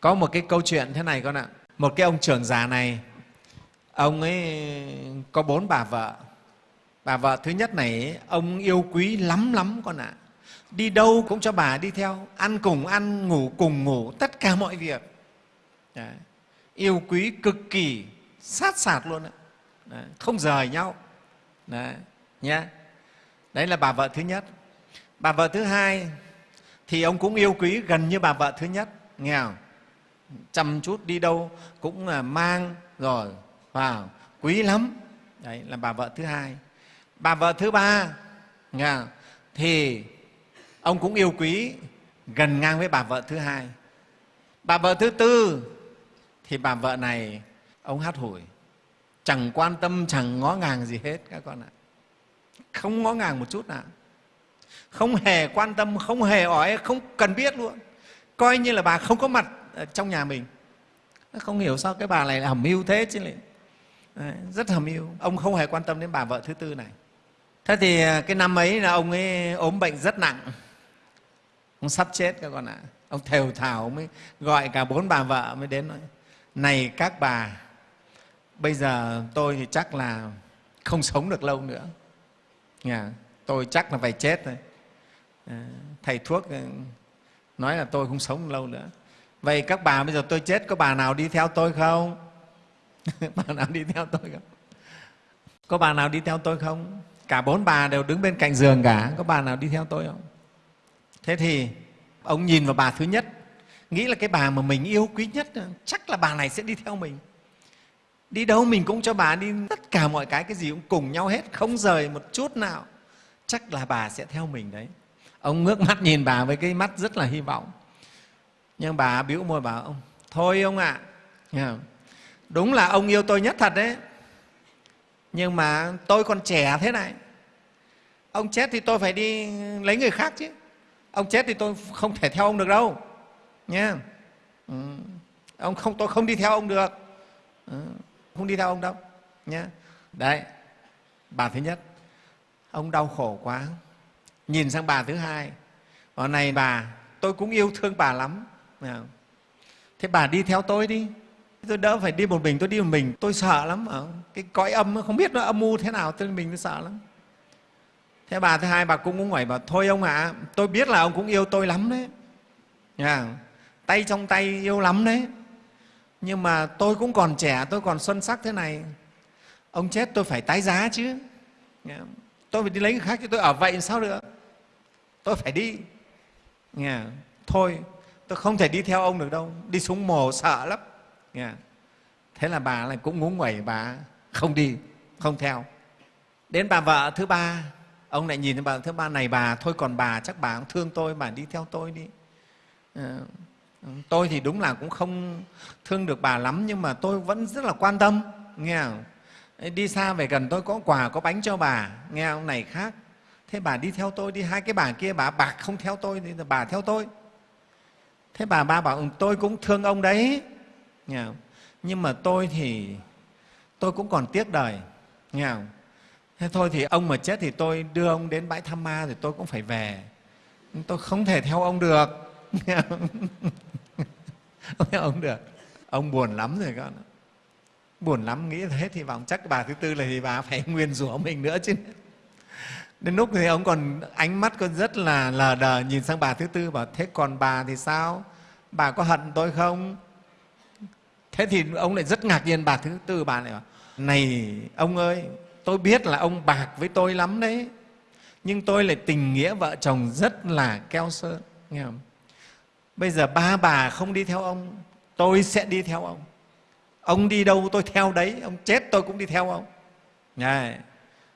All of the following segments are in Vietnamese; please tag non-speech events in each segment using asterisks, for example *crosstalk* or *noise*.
có một cái câu chuyện thế này con ạ. Một cái ông trưởng già này, ông ấy có bốn bà vợ. Bà vợ thứ nhất này, ông yêu quý lắm lắm con ạ. Đi đâu cũng cho bà đi theo, ăn cùng ăn, ngủ cùng ngủ, tất cả mọi việc. Đấy. yêu quý cực kỳ, sát sạt luôn ạ. Đấy. không rời nhau. Đấy nhé đấy là bà vợ thứ nhất. Bà vợ thứ hai thì ông cũng yêu quý gần như bà vợ thứ nhất. Nghe không? Chăm chút đi đâu cũng là mang rồi, vào, quý lắm. Đấy, là bà vợ thứ hai. Bà vợ thứ ba, nghe thì ông cũng yêu quý gần ngang với bà vợ thứ hai. Bà vợ thứ tư, thì bà vợ này, ông hát hủi. Chẳng quan tâm, chẳng ngó ngàng gì hết các con ạ. Không ngó ngàng một chút nào. Không hề quan tâm, không hề hỏi không cần biết luôn. Coi như là bà không có mặt Ờ, trong nhà mình. Không hiểu sao cái bà này là hầm mưu thế chứ lại Đấy, rất hầm mưu. Ông không hề quan tâm đến bà vợ thứ tư này. Thế thì à, cái năm ấy là ông ấy ốm bệnh rất nặng. Ông sắp chết các con ạ. Ông thều thào mới gọi cả bốn bà vợ mới đến nói này các bà bây giờ tôi thì chắc là không sống được lâu nữa. Nhà tôi chắc là phải chết rồi ờ, thầy thuốc ừ, nói là tôi không sống lâu nữa vậy các bà bây giờ tôi chết, có bà nào đi theo tôi không? *laughs* Bà nào đi theo tôi không? Có bà nào đi theo tôi không? Cả bốn bà đều đứng bên cạnh giường cả, có bà nào đi theo tôi không? Thế thì ông nhìn vào bà thứ nhất, nghĩ là cái bà mà mình yêu quý nhất, chắc là bà này sẽ đi theo mình. Đi đâu mình cũng cho bà đi, tất cả mọi cái cái gì cũng cùng nhau hết, không rời một chút nào. Chắc là bà sẽ theo mình đấy. Ông ngước mắt nhìn bà với cái mắt rất là hy vọng nhưng bà biểu môi bảo ông thôi ông ạ. À, đúng là ông yêu tôi nhất thật đấy. Nhưng mà tôi còn trẻ thế này. Ông chết thì tôi phải đi lấy người khác chứ. Ông chết thì tôi không thể theo ông được đâu. Nha, ừ. ông không tôi không đi theo ông được. Ừ. không đi theo ông đâu. Nha, đấy. Bà thứ nhất ông đau khổ quá. Nhìn sang bà thứ hai ở này bà tôi cũng yêu thương bà lắm thế bà đi theo tôi đi. Tôi đỡ phải đi một mình tôi đi một mình. Tôi sợ lắm ở cái cõi âm không biết nó âm mưu thế nào tôi mình tôi sợ lắm. Thế bà thứ hai bà cũng cũng hỏi bảo thôi ông ạ à, tôi biết là ông cũng yêu tôi lắm đấy. Nha. Tay trong tay yêu lắm đấy. Nhưng mà tôi cũng còn trẻ tôi còn xuân sắc thế này. Ông chết tôi phải tái giá chứ. Tôi phải đi lấy người khác chứ tôi ở vậy sao được? Tôi phải đi. Nghe thôi tôi không thể đi theo ông được đâu. Đi xuống mồ sợ lắm. Yeah. thế là bà lại cũng ngúng nguẩy bà không đi không theo. Đến bà vợ thứ ba ông lại nhìn thấy bà thứ ba này bà thôi còn bà chắc bà cũng thương tôi bà đi theo tôi đi. À, tôi thì đúng là cũng không thương được bà lắm nhưng mà tôi vẫn rất là quan tâm nghe không? đi xa về gần tôi có quà có bánh cho bà nghe ông này khác. Thế bà đi theo tôi đi hai cái bà kia bà bạc không theo tôi thì bà theo tôi thế bà ba bảo ừ, tôi cũng thương ông đấy. Nghe không? nhưng mà tôi thì, tôi cũng còn tiếc đời. Nghe không? thế thôi thì ông mà chết thì tôi đưa ông đến bãi tham ma thì tôi cũng phải về. Tôi không thể theo ông được. Không? Theo ông được. Ông buồn lắm rồi con buồn lắm, nghĩ thế thì vọng. Chắc bà thứ tư là thì bà phải *laughs* nguyên rủa mình nữa chứ đến lúc thì ông còn ánh mắt còn rất là lờ đờ nhìn sang bà thứ tư bảo thế còn bà thì sao? Bà có hận tôi không? Thế thì ông lại rất ngạc nhiên bà thứ tư bà lại bảo này ông ơi tôi biết là ông bạc với tôi lắm đấy nhưng tôi lại tình nghĩa vợ chồng rất là keo sơn nghe không? bây giờ ba bà không đi theo ông tôi sẽ đi theo ông. Ông đi đâu tôi theo đấy ông chết tôi cũng đi theo ông. Này,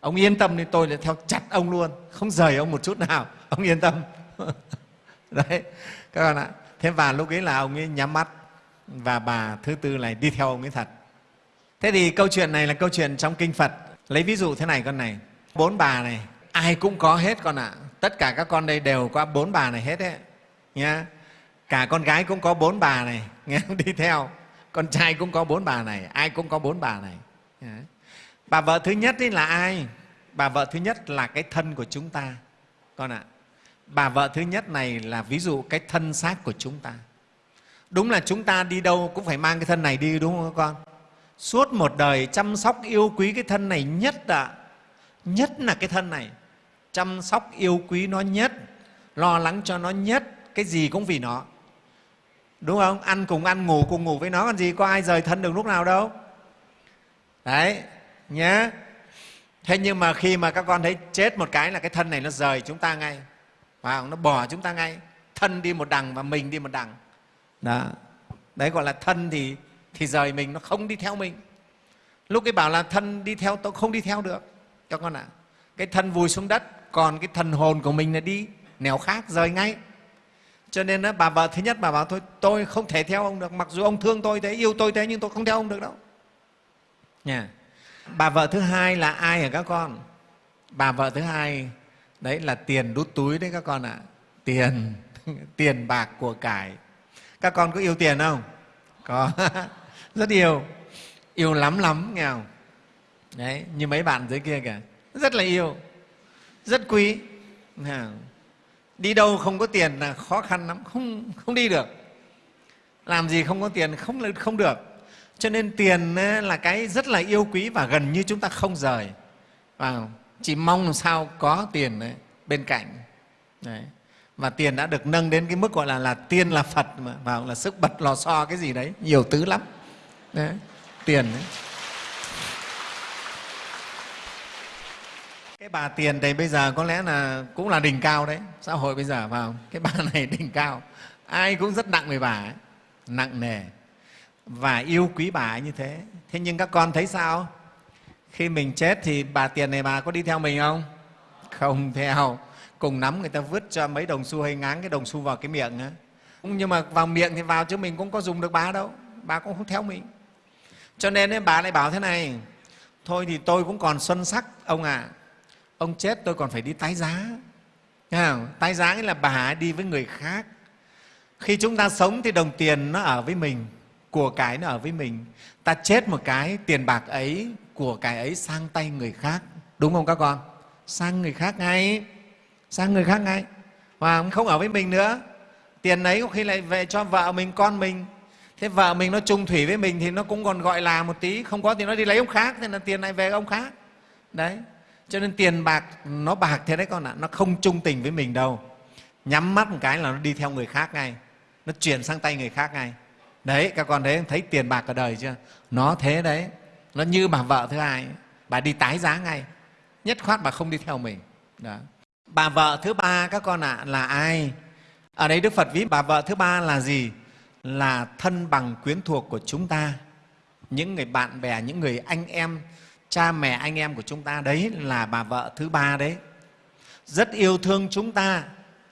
ông yên tâm thì tôi lại theo chặt ông luôn. Không rời ông một chút nào. *laughs* Ông yên tâm. *laughs* Đấy, các bạn ạ. Thế và lúc ấy là ông ấy nhắm mắt và bà thứ tư này đi theo ông ấy thật. Thế thì câu chuyện này là câu chuyện trong kinh phật. Lấy ví dụ thế này con này. Bốn bà này, ai cũng có hết con ạ. Tất cả các con đây đều có bốn bà này hết đấy nhá. Cả con gái cũng có bốn bà này. *laughs* Nghe đi theo. Con trai cũng có bốn bà này. Ai cũng có bốn bà này bà vợ thứ nhất ấy là ai? Bà vợ thứ nhất là cái thân của chúng ta. Con ạ, bà vợ thứ nhất này là ví dụ cái thân xác của chúng ta. Đúng là chúng ta đi đâu cũng phải mang cái thân này đi, đúng không các con? Suốt một đời chăm sóc yêu quý cái thân này nhất ạ. Nhất là cái thân này. Chăm sóc yêu quý nó nhất, lo lắng cho nó nhất, cái gì cũng vì nó. Đúng không? Ăn cùng ăn ngủ cùng ngủ với nó còn gì, có ai rời thân được lúc nào đâu. Đấy nhé thế nhưng mà khi mà các con thấy chết một cái là cái thân này nó rời chúng ta ngay. Và nó bỏ chúng ta ngay. Thân đi một đằng và mình đi một đằng. Đó. Đấy gọi là thân thì thì rời mình nó không đi theo mình. Lúc cái bảo là thân đi theo tôi không đi theo được. Cho con ạ. À. cái thân vùi xuống đất còn cái thần hồn của mình là đi nẻo khác rời ngay. Cho nên đó, bà vợ thứ nhất bà bảo thôi tôi không thể theo ông được. Mặc dù ông thương tôi thế yêu tôi thế nhưng tôi không theo ông được đâu. Nha bà vợ thứ hai là ai hả các con? Bà vợ thứ hai, đấy là tiền đút túi đấy các con ạ. À. tiền *laughs* tiền bạc của cải. Các con có yêu tiền không? Có. *laughs* Rất yêu. Yêu lắm lắm nghe không đấy, như mấy bạn dưới kia kìa. Rất là yêu. Rất quý. Đi đâu không có tiền là khó khăn lắm. Không không đi được. Làm gì không có tiền không không được cho nên tiền là cái rất là yêu quý và gần như chúng ta không rời và chỉ mong làm sao có tiền đấy, bên cạnh đấy. và tiền đã được nâng đến cái mức gọi là là tiên là phật mà vào là sức bật lò xo cái gì đấy nhiều thứ lắm đấy. tiền đấy. cái bà tiền thì bây giờ có lẽ là cũng là đỉnh cao đấy xã hội bây giờ vào cái bà *laughs* này đỉnh cao ai cũng rất nặng về bà ấy. nặng nề và yêu quý bà như thế. Thế nhưng các con thấy sao? Khi mình chết thì bà tiền này bà có đi theo mình không? Không theo. Cùng nắm người ta vứt cho mấy đồng xu hay ngáng cái đồng xu vào cái miệng á. Nhưng mà vào miệng thì vào chứ mình cũng có dùng được bà đâu. Bà cũng không theo mình. Cho nên ấy, bà lại bảo thế này thôi thì tôi cũng còn xuân sắc ông ạ. À. ông chết tôi còn phải đi tái giá. Không? tái giá nghĩa là bà đi với người khác. Khi chúng ta sống thì đồng tiền nó ở với mình của cái nó ở với mình. Ta chết một cái, tiền bạc ấy của cái ấy sang tay người khác. Đúng không các con? Sang người khác ngay. Sang người khác ngay. Và không ở với mình nữa. Tiền ấy có khi lại về cho vợ mình, con mình. Thế vợ mình nó chung thủy với mình thì nó cũng còn gọi là một tí. Không có thì nó đi lấy ông khác nên là tiền này về ông khác. Đấy. Cho nên tiền bạc, nó bạc thế đấy con ạ. Nó không chung tình với mình đâu. Nhắm mắt một cái là nó đi theo người khác ngay. Nó chuyển sang tay người khác ngay đấy các con thấy thấy tiền bạc ở đời chưa? Nó thế đấy. Nó như bà vợ thứ hai. Bà đi tái giá ngay. Nhất khoát bà không đi theo mình. Đó. bà vợ thứ ba các con ạ à, là ai? Ở đây đức phật ví bà vợ thứ ba là gì? Là thân bằng quyến thuộc của chúng ta. Những người bạn bè những người anh em cha mẹ anh em của chúng ta đấy là bà vợ thứ ba đấy. Rất yêu thương chúng ta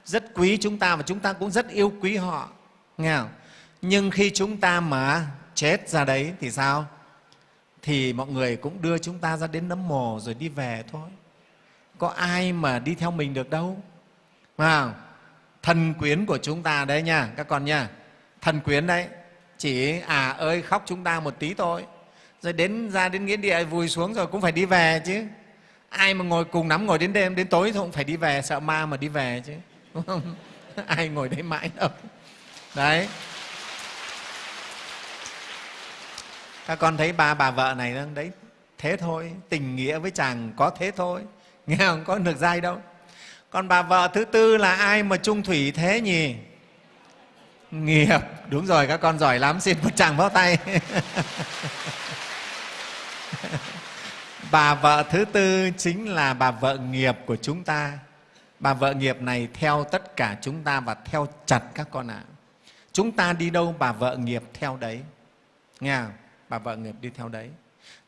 rất quý chúng ta và chúng ta cũng rất yêu quý họ. Nghe không? Nhưng khi chúng ta mà chết ra đấy thì sao? Thì mọi người cũng đưa chúng ta ra đến nấm mồ rồi đi về thôi. Có ai mà đi theo mình được đâu. Mà thần quyến của chúng ta đấy nha, các con nha. Thần quyến đấy, chỉ à ơi khóc chúng ta một tí thôi. Rồi đến ra đến nghĩa địa vùi xuống rồi cũng phải đi về chứ. Ai mà ngồi cùng nắm ngồi đến đêm, đến tối thì cũng phải đi về, sợ ma mà đi về chứ. Đúng không? *laughs* Ai ngồi đấy mãi đâu. Đấy. Các con thấy ba bà vợ này đấy, thế thôi, tình nghĩa với chàng có thế thôi. *laughs* Nghe không? Có được dai đâu. Còn bà vợ thứ tư là ai mà trung thủy thế nhỉ? Nghiệp. Đúng rồi, các con giỏi lắm. Xin một chàng vào tay. *laughs* Bà vợ thứ tư chính là bà vợ nghiệp của chúng ta. Bà vợ nghiệp này theo tất cả chúng ta và theo chặt các con ạ. À. chúng ta đi đâu, bà vợ nghiệp theo đấy. Nghe không? Bà vợ nghiệp đi theo đấy.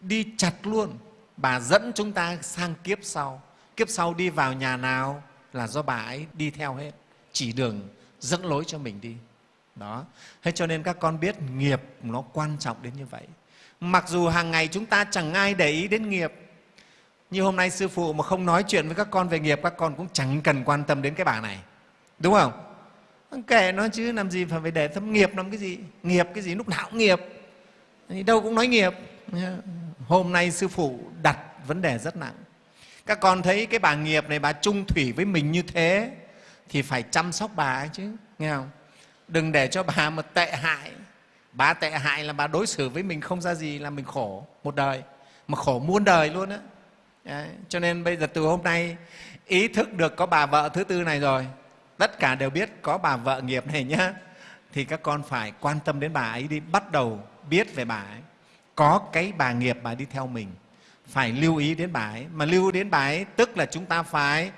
Đi chặt luôn. Bà dẫn chúng ta sang kiếp sau. Kiếp sau đi vào nhà nào là do bà ấy đi theo hết. Chỉ đường dẫn lối cho mình đi. Đó. Thế cho nên các con biết nghiệp nó quan trọng đến như vậy. Mặc dù hàng ngày chúng ta chẳng ai để ý đến nghiệp, như hôm nay sư phụ mà không nói chuyện với các con về nghiệp, các con cũng chẳng cần quan tâm đến cái bảng này. Đúng không? Kệ nó chứ, làm gì phải để tâm nghiệp làm cái gì? Nghiệp cái gì? Lúc nào cũng nghiệp đâu cũng nói nghiệp. Hôm nay sư phụ đặt vấn đề rất nặng. Các con thấy cái bà nghiệp này, bà trung thủy với mình như thế, thì phải chăm sóc bà ấy chứ, nghe không? Đừng để cho bà mà tệ hại. Bà tệ hại là bà đối xử với mình không ra gì là mình khổ một đời. Mà khổ muôn đời luôn á. Cho nên bây giờ từ hôm nay, ý thức được có bà vợ thứ tư này rồi, tất cả đều biết có bà vợ nghiệp này nhá, thì các con phải quan tâm đến bà ấy đi, bắt đầu biết về bà ấy. Có cái bà nghiệp bà đi theo mình. Phải lưu ý đến bà ấy. Mà lưu đến bà ấy, tức là chúng ta phải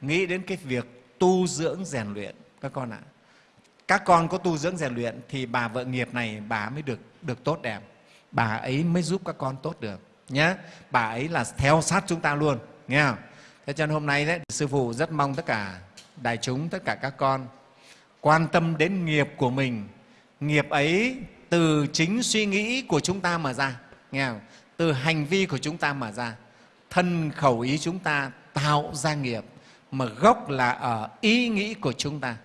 nghĩ đến cái việc tu dưỡng rèn luyện. Các con ạ. Các con có tu dưỡng rèn luyện thì bà vợ nghiệp này, bà mới được được tốt đẹp. Bà ấy mới giúp các con tốt được nhé bà ấy là theo sát chúng ta luôn, nghe không? Thế cho nên hôm nay đấy, sư phụ rất mong tất cả đại chúng, tất cả các con quan tâm đến nghiệp của mình. Nghiệp ấy từ chính suy nghĩ của chúng ta mà ra. Nghe không? từ hành vi của chúng ta mà ra. Thân khẩu ý chúng ta tạo ra nghiệp, mà gốc là ở ý nghĩ của chúng ta.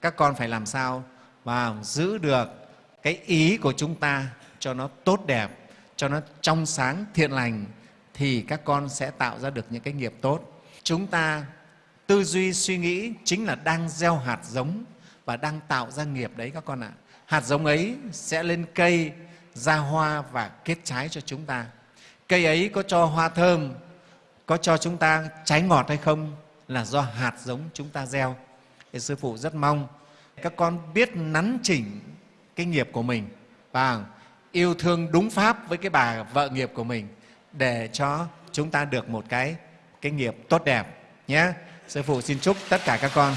Các con phải làm sao và giữ được cái ý của chúng ta cho nó tốt đẹp, cho nó trong sáng, thiện lành, thì các con sẽ tạo ra được những cái nghiệp tốt. Chúng ta tư duy suy nghĩ chính là đang gieo hạt giống và đang tạo ra nghiệp đấy các con ạ hạt giống ấy sẽ lên cây, ra hoa và kết trái cho chúng ta. Cây ấy có cho hoa thơm, có cho chúng ta trái ngọt hay không là do hạt giống chúng ta gieo. Thì sư phụ rất mong các con biết nắn chỉnh cái nghiệp của mình và yêu thương đúng pháp với cái bà vợ nghiệp của mình để cho chúng ta được một cái cái nghiệp tốt đẹp nhé. Sư phụ xin chúc tất cả các con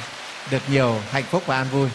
được nhiều hạnh phúc và an vui.